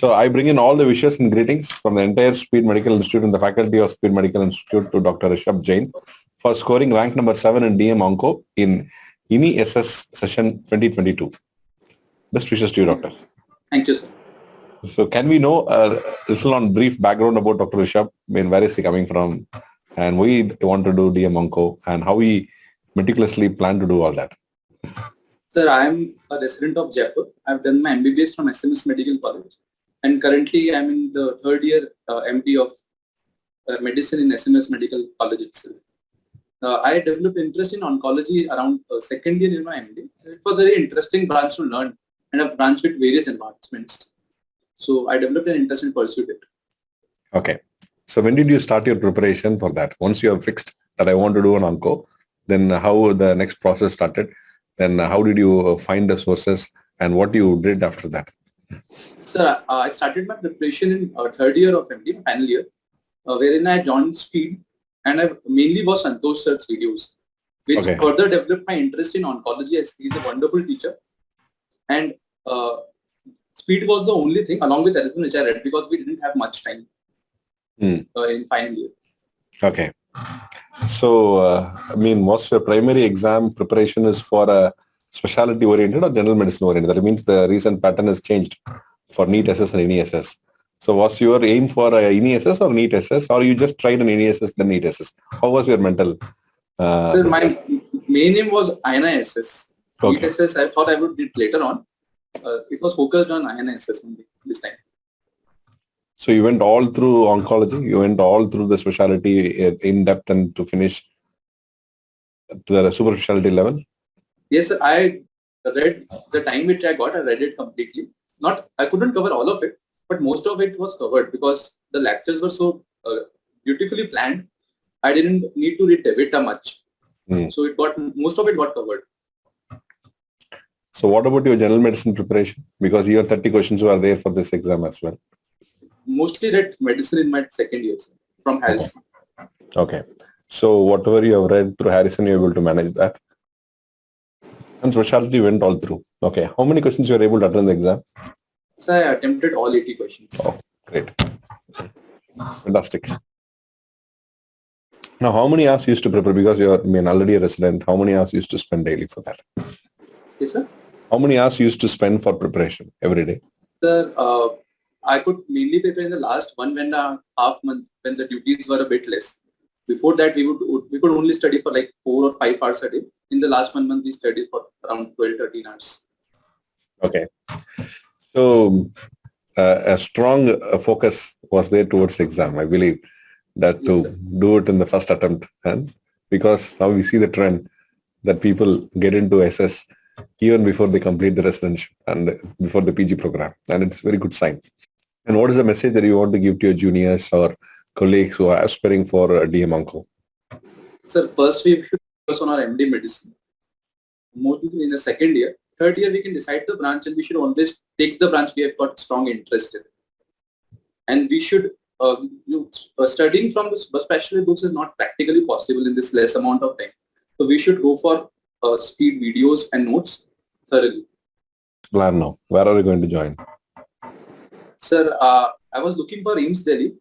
So I bring in all the wishes and greetings from the entire Speed Medical Institute and the faculty of Speed Medical Institute to Dr. Rishabh Jain for scoring rank number 7 in DM Onco in INI SS session 2022. Best wishes to you, Doctor. Thank you, sir. So can we know a little on brief background about Dr. Rishabh? I mean, where is he coming from and we want to do DM Onco and how we meticulously plan to do all that? Sir, I am a resident of Jaipur. I've done my MBBS from SMS Medical College and currently I'm in the third year uh, MD of uh, medicine in SMS Medical College itself. Uh, I developed interest in oncology around uh, second year in my MD. It was a very interesting branch to learn and a branch with various advancements. So I developed an interest and pursued it. Okay. So when did you start your preparation for that? Once you have fixed that I want to do an onco, then how the next process started? Then how did you find the sources and what you did after that? Sir, uh, I started my preparation in uh, third year of MD, final year, uh, wherein I joined Speed and I mainly watched Santosh Sir's videos, which Okay. further developed my interest in oncology as he's a wonderful teacher. And uh, Speed was the only thing along with everything which I read because we didn't have much time uh, in final year. Okay. So, uh, I mean, what's your primary exam preparation is for a specialty oriented or general medicine oriented? That means the recent pattern has changed for NEET SS and NESS. So was your aim for a NESS or NEET SS or you just tried an NESS then NEET SS? How was your mental? Uh, Sir, my main aim was INISS. Okay. ESS, I thought I would do it later on. Uh, it was focused on INISS only this time. so you went all through oncology, you went all through the specialty in in depth and to finish to the super specialty level? Yes, sir. I read the time which I got. I read it completely. Not, I couldn't cover all of it, but most of it was covered because the lectures were so uh, beautifully planned. I didn't need to read DeVita much, Hmm. so it got most of it got covered. So what about your general medicine preparation? Because your 30 questions were there for this exam as well. Mostly read medicine in my second year sir, from Harris. Okay. So whatever you have read through Harrison, you're able to manage that. And specialty went all through. Okay. How many questions you were able to attend the exam? So I attempted all 80 questions. Oh, great. Fantastic. Now, how many hours you used to prepare? Because you're I mean, already a resident, how many hours you used to spend daily for that? Yes, sir. How many hours you used to spend for preparation every day? Sir, uh, I could mainly prepare in the last one and a half month when the duties were a bit less. Before that, we would we could only study for like four or five hours a day. In the last one month, we studied for around 12, 13 hours. Okay. So uh, a strong uh, focus was there towards the exam, I believe, that to Yes, do it in the first attempt. And because now we see the trend that people get into SS even before they complete the residential and before the PG program. And it's a very good sign. And what is the message that you want to give to your juniors or colleagues who are aspiring for a DM Onco? Sir, first we should focus on our MD medicine. More in the second year. Third year, we can decide the branch and we should always take the branch we have got strong interest in. And we should, uh, you, uh, studying from the specialty books is not practically possible in this less amount of time. So we should go for uh, speed videos and notes thoroughly. Plan now. Where are you going to join? Sir, uh, I was looking for AIIMS Delhi,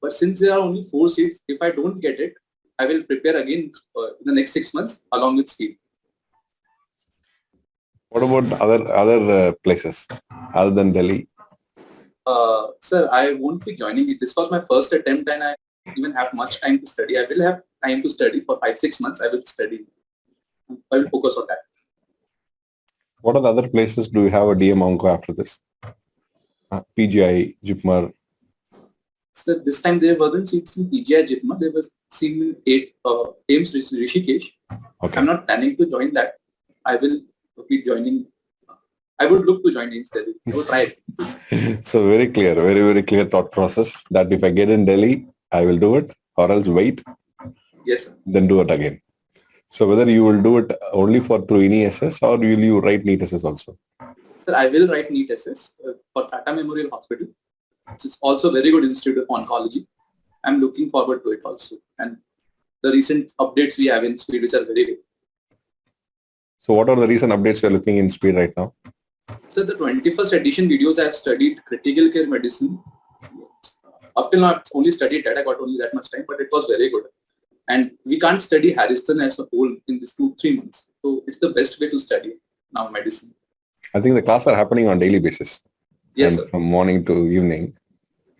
but since there are only four seats, if I don't get it, I will prepare again uh, in the next six months along with speed. What about other other uh, places other than Delhi? Uh, sir, I won't be joining it. This was my first attempt and I even have much time to study. I will have time to study for five, six months. I will study. I will focus on that. What are the other places do you have a DM Onco after this? Uh, PGI, JIPMER. So this time there wasn't seats in PGI JIPMER. There was seats in eight uh, AIIMS Rishikesh. Okay. I'm not planning to join that. I will be joining. I would look to join AIIMS Delhi. I would try it. So very clear, very, very clear thought process that if I get in Delhi, I will do it or else wait, Yes, sir. then do it again. So whether you will do it only for through NESS or will you write NEET SS also? Sir, I will write NEET SS uh, for Tata Memorial Hospital. It's also a very good institute of oncology. I'm looking forward to it also. And the recent updates we have in speed, which are very good. So what are the recent updates you're looking in speed right now? So the 21st edition videos I have studied critical care medicine. Uh, up till now, I've only studied that. I got only that much time, but it was very good. And we can't study Harrison as a whole in these two, three months. So it's the best way to study now medicine. I think the classes are happening on daily basis. Yes, sir. from morning to evening.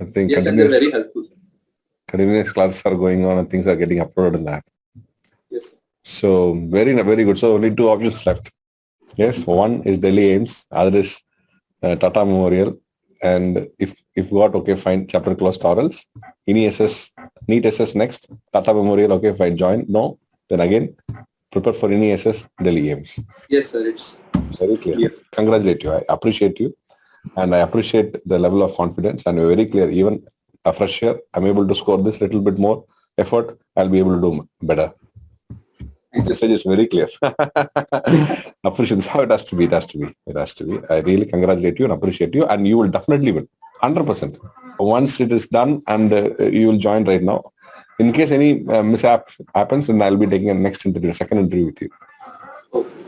I think Yes, and they're very helpful. continuous classes are going on and things are getting uploaded in that. Yes. So very very good. So only two options left. Yes, one is Delhi AIIMS, other is uh, Tata Memorial, and if if got okay, fine. Chapter closed or else INI SS, SS next. Tata Memorial, okay, fine. Join. No, then again prepare for INI SS Delhi AIIMS. Yes, sir. It's Very clear. Yes. Congratulate you. I appreciate you, and I appreciate the level of confidence. And very clear. Even a fresh year, I'm able to score this little bit more effort. I'll be able to do better. you. message is very clear. appreciate this how it has to be. It has to be. It has to be. I really congratulate you and appreciate you, and you will definitely win, hundred percent. Once it is done, and uh, you will join right now. In case any uh, mishap happens, then I'll be taking a next interview, second interview with you,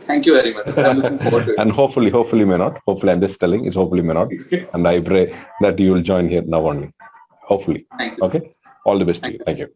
thank you very much. I'm looking forward to it. and hopefully, hopefully may not. Hopefully, I'm just telling. It's hopefully may not, and I pray that you will join here now only. Hopefully. Thank you. Okay. All the best to you. Thank you.